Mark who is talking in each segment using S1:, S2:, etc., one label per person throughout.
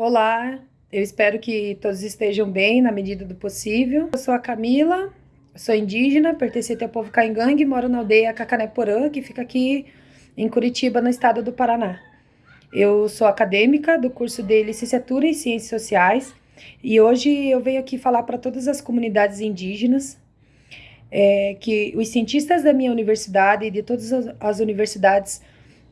S1: Olá, eu espero que todos estejam bem na medida do possível. Eu sou a Camila, sou indígena, pertencente ao povo Caingangue, moro na aldeia Cacanéporã, que fica aqui em Curitiba, no estado do Paraná. Eu sou acadêmica do curso de licenciatura em Ciências Sociais e hoje eu venho aqui falar para todas as comunidades indígenas é, que os cientistas da minha universidade e de todas as, as universidades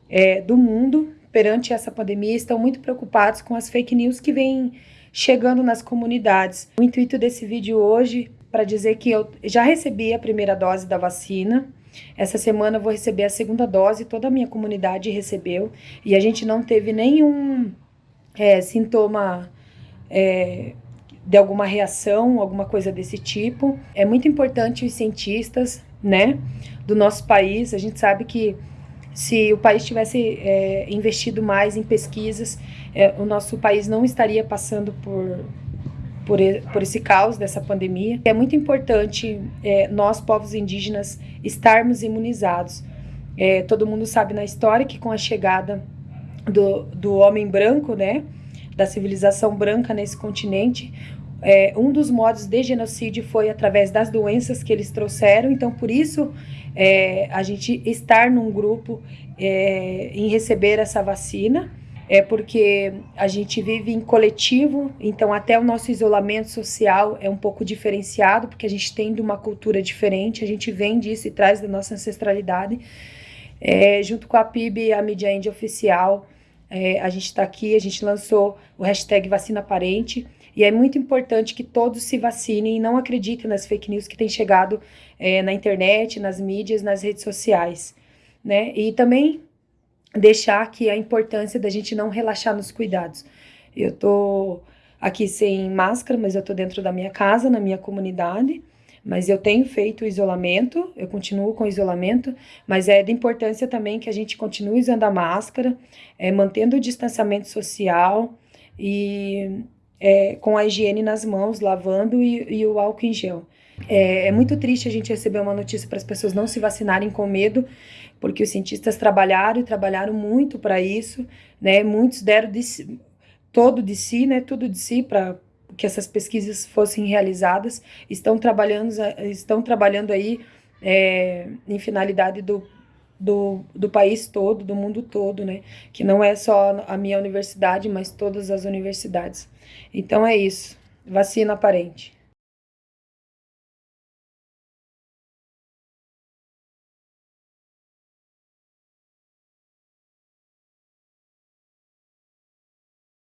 S1: é, do mundo perante essa pandemia estão muito preocupados com as fake news que vêm chegando nas comunidades. O intuito desse vídeo hoje para dizer que eu já recebi a primeira dose da vacina. Essa semana eu vou receber a segunda dose, toda a minha comunidade recebeu e a gente não teve nenhum é, sintoma é, de alguma reação, alguma coisa desse tipo. É muito importante os cientistas, né, do nosso país. A gente sabe que se o país tivesse é, investido mais em pesquisas, é, o nosso país não estaria passando por, por, por esse caos dessa pandemia. É muito importante é, nós, povos indígenas, estarmos imunizados. É, todo mundo sabe na história que com a chegada do, do homem branco, né, da civilização branca nesse continente, é, um dos modos de genocídio foi através das doenças que eles trouxeram, então por isso é, a gente estar num grupo é, em receber essa vacina, é porque a gente vive em coletivo, então até o nosso isolamento social é um pouco diferenciado, porque a gente tem de uma cultura diferente, a gente vem disso e traz da nossa ancestralidade. É, junto com a PIB, a mídia índia oficial, é, a gente está aqui, a gente lançou o hashtag vacina parente, e é muito importante que todos se vacinem e não acreditem nas fake news que têm chegado é, na internet, nas mídias, nas redes sociais, né? E também deixar aqui a importância da gente não relaxar nos cuidados. Eu tô aqui sem máscara, mas eu tô dentro da minha casa, na minha comunidade, mas eu tenho feito o isolamento, eu continuo com o isolamento, mas é de importância também que a gente continue usando a máscara, é, mantendo o distanciamento social e é, com a higiene nas mãos, lavando e, e o álcool em gel. É, é, muito triste a gente receber uma notícia para as pessoas não se vacinarem com medo, porque os cientistas trabalharam e trabalharam muito para isso, né? Muitos deram de si, todo de si, né? Tudo de si para que essas pesquisas fossem realizadas. Estão trabalhando, estão trabalhando aí é, em finalidade do do, do país todo, do mundo todo, né? Que não é só a minha universidade, mas todas as universidades. Então é isso. Vacina aparente.